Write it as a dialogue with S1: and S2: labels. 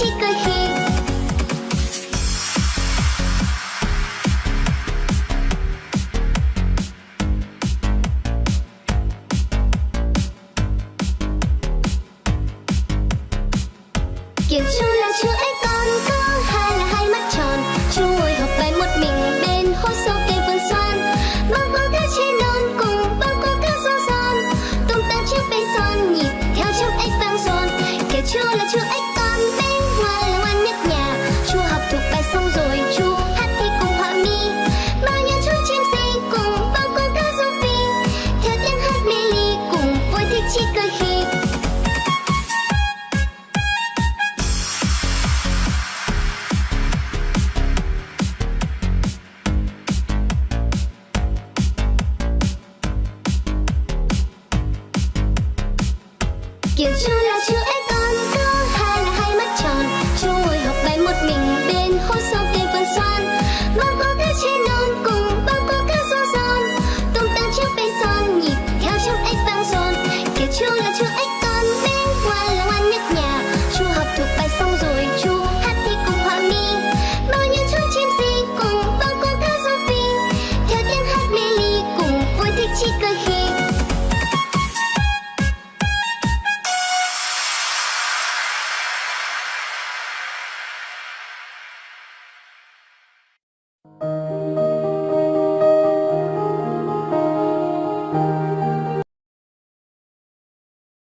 S1: vui Get you, let you,